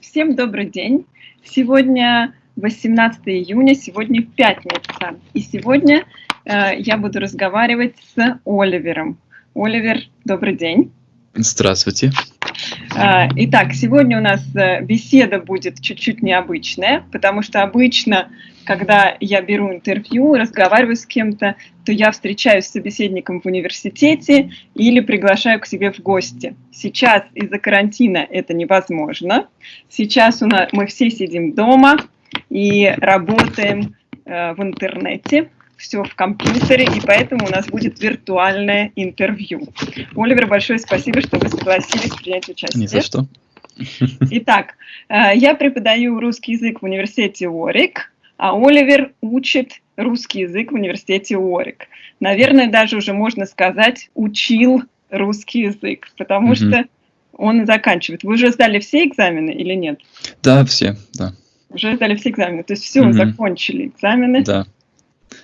Всем добрый день. Сегодня 18 июня, сегодня пятница. И сегодня э, я буду разговаривать с Оливером. Оливер, добрый день. Здравствуйте. Э, итак, сегодня у нас э, беседа будет чуть-чуть необычная, потому что обычно когда я беру интервью, разговариваю с кем-то, то я встречаюсь с собеседником в университете или приглашаю к себе в гости. Сейчас из-за карантина это невозможно. Сейчас у нас, мы все сидим дома и работаем э, в интернете, все в компьютере, и поэтому у нас будет виртуальное интервью. Оливер, большое спасибо, что вы согласились принять участие. Не за что. Итак, э, я преподаю русский язык в университете Уорик а Оливер учит русский язык в университете Уорик. Наверное, даже уже можно сказать, учил русский язык, потому mm -hmm. что он заканчивает. Вы уже сдали все экзамены или нет? Да, все, да. Уже сдали все экзамены, то есть все, mm -hmm. закончили экзамены. Да.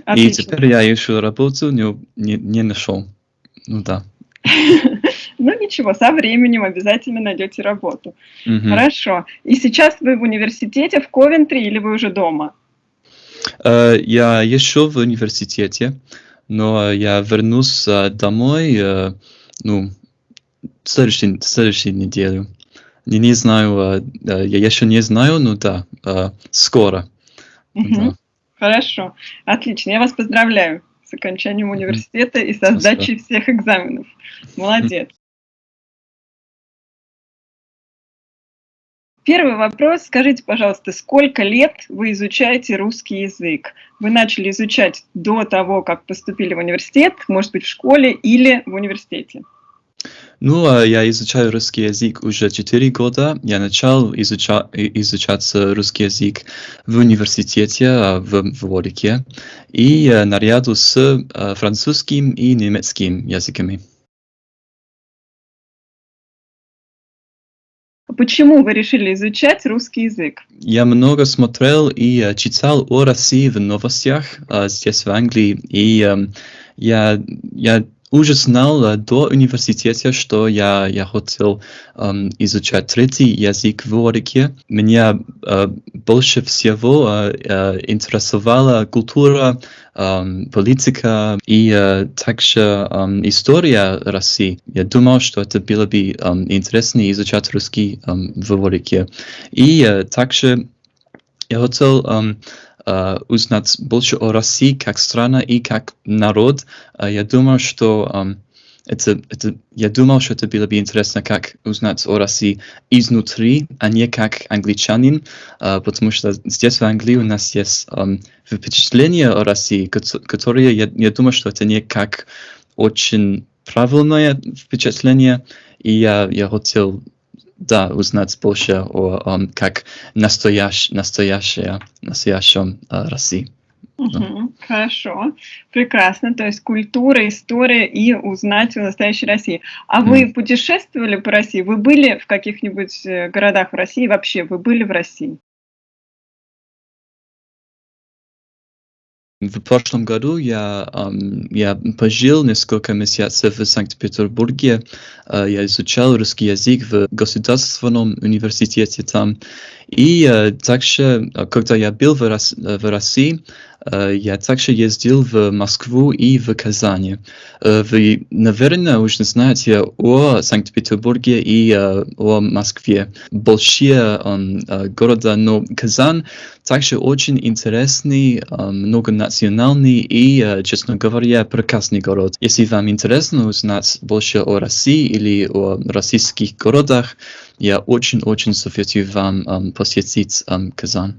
Отлично. И теперь я еще работу не, не, не нашел. Ну да. Ну ничего, со временем обязательно найдете работу. Хорошо. И сейчас вы в университете в Ковентри или вы уже дома? Э, я еще в университете, но я вернусь э, домой, э, ну, следующей, следующей неделю. Не знаю, я еще не знаю, но да, скоро. Угу. Да. Хорошо, отлично. Я вас поздравляю с окончанием университета и со сдачей всех экзаменов. Молодец. Первый вопрос. Скажите, пожалуйста, сколько лет вы изучаете русский язык? Вы начали изучать до того, как поступили в университет, может быть, в школе или в университете? Ну, а я изучаю русский язык уже 4 года. Я начал изуча изучать русский язык в университете а, в, в и э, наряду с э, французским и немецким языками. Почему вы решили изучать русский язык? Я много смотрел и uh, читал о России в новостях uh, здесь в Англии, и um, я, я уже знал uh, до университета, что я, я хотел um, изучать третий язык в Орике. Меня uh, больше всего uh, uh, интересовала культура um, политика и uh, также um, история России. Я думал, что это было бы um, интересно изучать русский um, в Ворике. И uh, также я хотел um, uh, узнать больше о России как страна и как народ. Uh, я думал, что um, это, это, я думал, что это было бы интересно, как узнать о России изнутри, а не как англичанин, uh, потому что здесь в Англии у нас есть um, впечатление о России, которое, я, я думаю, что это не как очень правильное впечатление, и я, я хотел да, узнать больше о, um, как настоящ, настоящая, настоящем uh, России. Угу, хорошо, прекрасно. То есть культура, история и узнать о настоящей России. А mm. вы путешествовали по России? Вы были в каких-нибудь э, городах в России? Вообще, вы были в России? В прошлом году я, um, я пожил несколько месяцев в Санкт-Петербурге. Uh, я изучал русский язык в государственном университете там. И uh, также, когда я был в, Рос в России, Э, я также ездил в Москву и в Казани. Э, вы, наверное, уже знаете о Санкт-Петербурге и э, о Москве. Большие города, но Казань также очень интересный, многонациональный и, честно говоря, прекрасный город. Если вам интересно узнать больше о России или о российских городах, я очень-очень советую вам посетить Казань.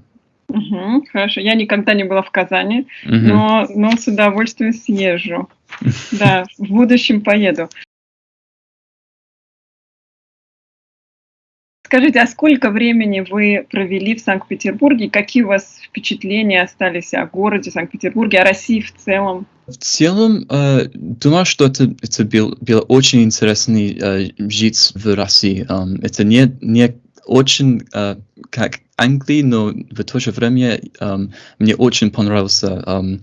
Угу, хорошо. Я никогда не была в Казани, угу. но, но с удовольствием съезжу. Да, в будущем поеду. Скажите, а сколько времени вы провели в Санкт-Петербурге? Какие у вас впечатления остались о городе Санкт-Петербурге, о России в целом? В целом, э, думаю, что это, это был, было очень интересно э, жить в России. Э, это не, не очень э, как Англии, но в то же время um, мне очень понравился э,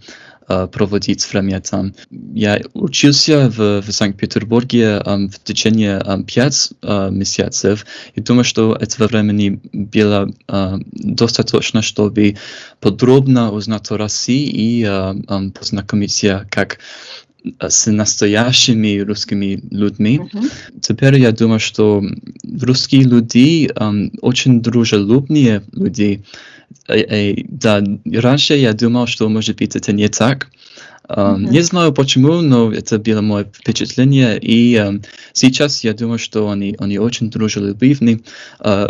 проводить время там. Я учился в, в Санкт-Петербурге в течение пять э, месяцев и думаю, что этого времени было э, достаточно, чтобы подробно узнать о России и э, э, познакомиться как с настоящими русскими людьми. Мгм. Теперь я думаю, что русские люди эм, очень дружелюбные люди. Э, да, раньше я думал, что может быть это не так. Мгм. Не знаю почему, но это было мое впечатление. И эм, сейчас я думаю, что они, они очень дружелюбивны. Э,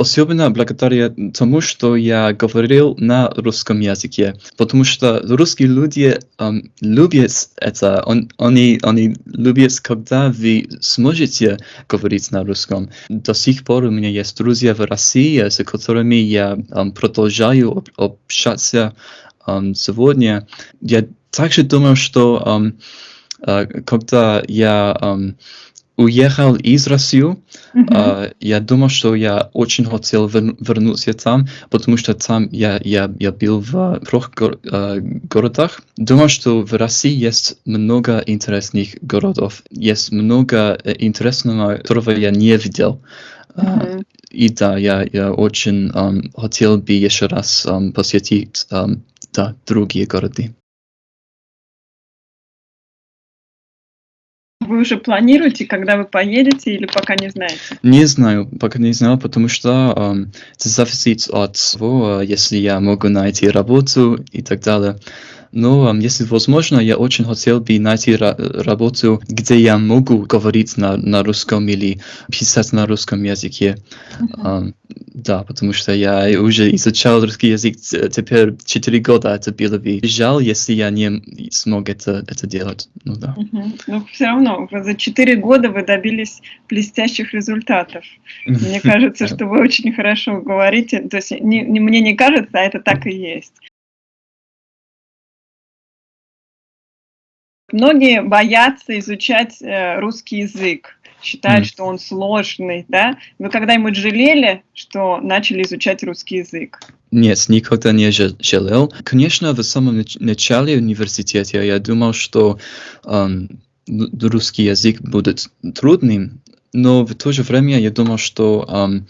Особенно благодаря тому, что я говорил на русском языке, потому что русские люди эм, любят это, он, они, они любят, когда вы сможете говорить на русском. До сих пор у меня есть друзья в России, с которыми я эм, продолжаю об- общаться эм, сегодня. Я также думаю, что эм, э, когда я эм, уехал из России, Мгм. а, я думал, что я очень хотел вер- вернуться там, потому что там я, я, я был в трех гор- а, городах. Думал, что в России есть много интересных городов. Есть много э, интересного, которого я не видел. А, Мгм. И да, я, я очень ам, хотел бы еще раз ам, посетить ам, да, другие города. Вы уже планируете, когда вы поедете, или пока не знаете? Не знаю, пока не знаю, потому что ам, это зависит от того, а, если я могу найти работу и так далее. Но ам, если возможно, я очень хотел бы найти ра- работу, где я могу говорить на, на русском или писать на русском языке. Ам, да, потому что я уже изучал русский язык теперь 4 года. Это было бы жаль, если я не смог это, это делать. Ну да. Мгм. Но все равно за четыре года вы добились блестящих результатов. Мне кажется, что вы очень хорошо говорите. То есть не, не- мне не кажется, а это так и есть. Многие боятся изучать э, русский язык, считают, Мгм. что он сложный, да? Вы когда-нибудь жалели, что начали изучать русский язык? Нет, никогда не жа- жалел. Конечно, в самом нач- начале университета я думал, что н- русский язык будет трудным, но в то же время я думал, что ам,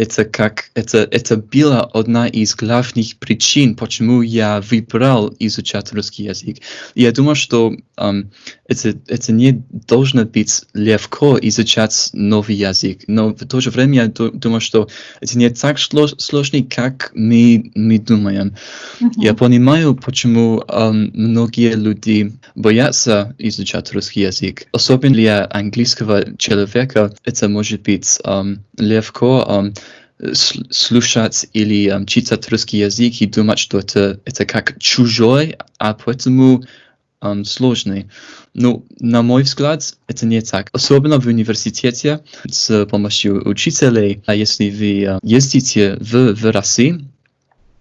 это как это это была одна из главных причин, почему я выбрал изучать русский язык. И я думал, что ам, это это не должно быть легко изучать новый язык, но в то же время я ду- думаю, что это не так сложно, как мы, мы думаем. Я Мгм. понимаю, почему ам, многие люди боятся изучать русский язык. Особенно для английского человека это может быть ам, легко с- слушать или ам, читать русский язык и думать, что это, это как чужой, а поэтому ам, сложный. Ну, на мой взгляд, это не так. Особенно в университете с помощью учителей. А если вы ездите в, в России,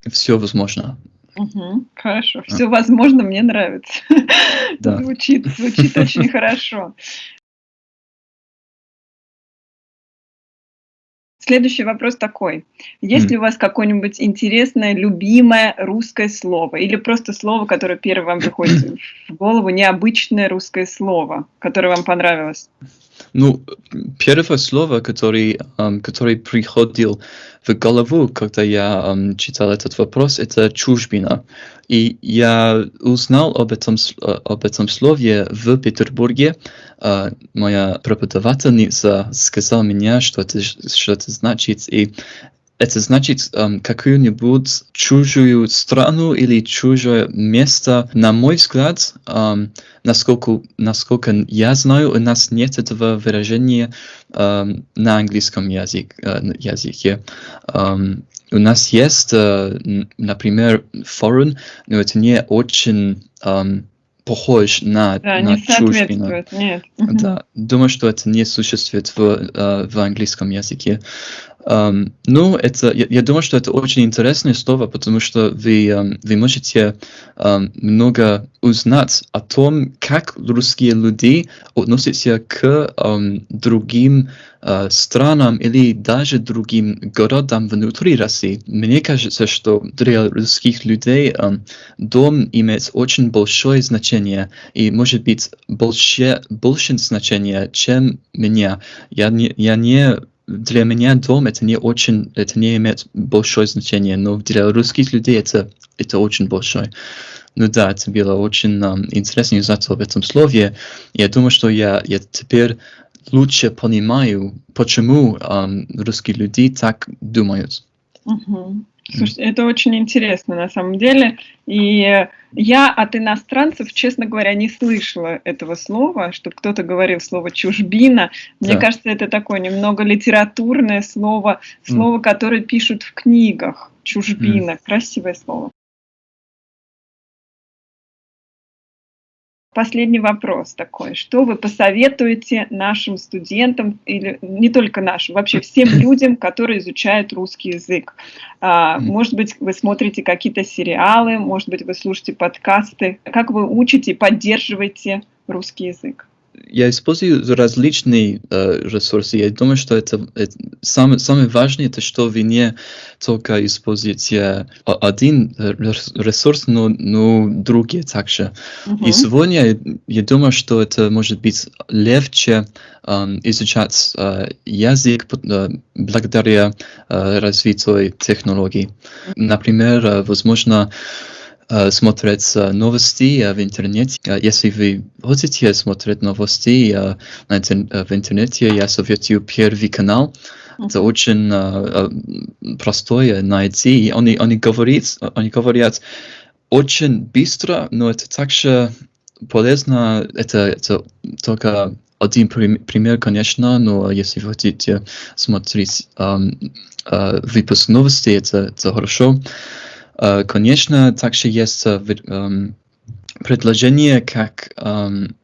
все возможно. Мгм. Хорошо. Все возможно, мне нравится. Да. Звучит, звучит очень хорошо. Следующий вопрос такой. Есть ли у вас какое-нибудь интересное, любимое русское слово? Или просто слово, которое первое вам приходит в голову, необычное русское слово, которое вам понравилось? Ну, первое слово, который, ам, который приходил в голову, когда я ам, читал этот вопрос, это чужбина. И я узнал об этом, э, об этом слове в Петербурге. А, Моя преподавательница сказала мне, что это, что это значит. И это значит ам, какую-нибудь чужую страну или чужое место. На мой взгляд, ам, насколько, насколько я знаю, у нас нет этого выражения ам, на английском язык, э, языке. Ам, у нас есть, э, например, foreign, но это не очень ам, похож на, Да, на не соответствует. Нет. Да, думаю, что это не существует в, э, в английском языке. Um, ну, это, я, я думаю, что это очень интересное слово, потому что вы, um, вы можете um, много узнать о том, как русские люди относятся к um, другим uh, странам или даже другим городам внутри России. Мне кажется, что для русских людей um, дом имеет очень большое значение и может быть больше, больше значения, чем меня. Я не, я не для меня дом это не очень, это не имеет большое значение, но для русских людей это, это очень большое. Ну да, это было очень um, интересно узнать об этом слове. Я думаю, что я, я теперь лучше понимаю, почему um, русские люди так думают. Угу. Слушайте, это очень интересно на самом деле. И я от иностранцев, честно говоря, не слышала этого слова, чтобы кто-то говорил слово чужбина. Мне да. кажется, это такое немного литературное слово, слово, mm. которое пишут в книгах. Чужбина. Mm. Красивое слово. Последний вопрос такой. Что вы посоветуете нашим студентам, или не только нашим, вообще всем людям, которые изучают русский язык? А, может быть, вы смотрите какие-то сериалы, может быть, вы слушаете подкасты. Как вы учите и поддерживаете русский язык? Я использую различные э, ресурсы. Я думаю, что это, это самое, самое важное, это что вы не только используете один ресурс, но, но другие также. Uh -huh. И сегодня я, я думаю, что это может быть легче э, изучать э, язык э, благодаря э, развитию технологий. Например, э, возможно, Э, смотреть э, новости э, в интернете. Если вы хотите смотреть новости в интернете, я советую Первый канал. Это очень простое найти. Они, они, говорят, они говорят очень быстро, но это также полезно. Это, это только один пример, конечно, но если вы хотите смотреть выпуск новостей, это, это хорошо. Э, конечно, также есть э, эм, предложение как эм,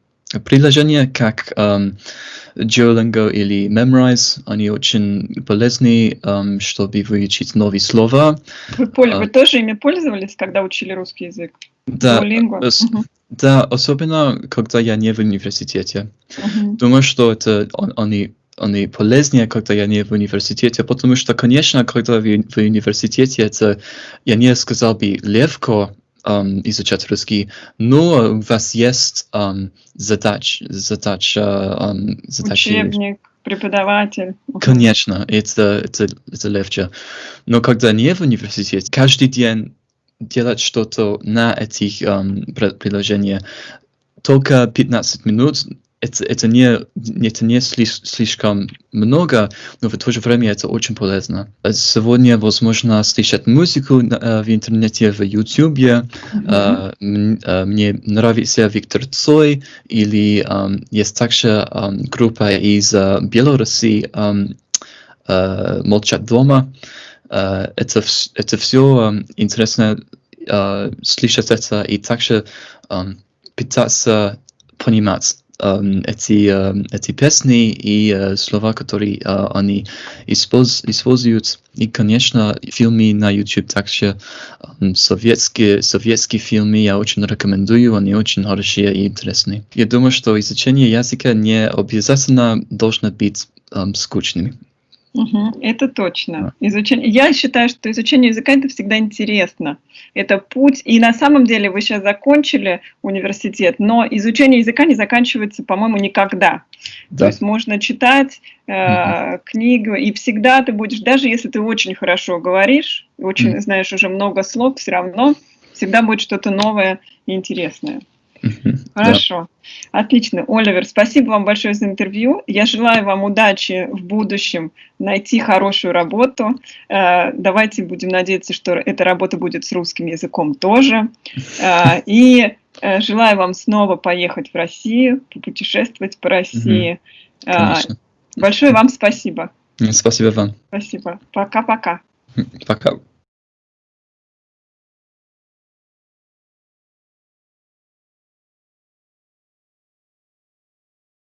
приложения как um, Duolingo или Memrise, они очень полезны, um, чтобы выучить новые слова. Вы, пол... uh, вы тоже ими пользовались, когда учили русский язык? Да, Duolingo? Ос... Uh -huh. да особенно когда я не в университете. Uh -huh. Думаю, что это он, они они полезнее, когда я не в университете, потому что, конечно, когда вы в университете, это, я не сказал бы, легко um, изучать русский, но у вас есть um, задач, задача, um, задачи... Учебник, преподаватель. Конечно, это, это, это легче. Но когда не в университете, каждый день делать что-то на этих um, приложениях, только 15 минут это, это, не, это не слиш, слишком много, но в то же время это очень полезно. Сегодня возможно слышать музыку в интернете, в YouTube. Mm -hmm. Мне нравится Виктор Цой, или есть также группа из Беларуси «Молчат дома». Это, это все интересно слышать это и также пытаться понимать эти, эти песни и uh, слова, которые uh, они использ, используют. И, конечно, фильмы на YouTube также um, советские, советские фильмы я очень рекомендую, они очень хорошие и интересные. Я думаю, что изучение языка не обязательно должно быть скучным. Угу, это точно. Изучение, я считаю, что изучение языка это всегда интересно. Это путь. И на самом деле вы сейчас закончили университет, но изучение языка не заканчивается, по-моему, никогда. Да. То есть можно читать э, угу. книгу, и всегда ты будешь, даже если ты очень хорошо говоришь, очень угу. знаешь уже много слов, все равно всегда будет что-то новое и интересное. Хорошо. Да. Отлично. Оливер, спасибо вам большое за интервью. Я желаю вам удачи в будущем найти хорошую работу. Э, давайте будем надеяться, что эта работа будет с русским языком тоже. Э, и э, желаю вам снова поехать в Россию, путешествовать по России. Конечно. Большое вам спасибо. Спасибо вам. Спасибо. Пока-пока. Пока. -пока. Пока.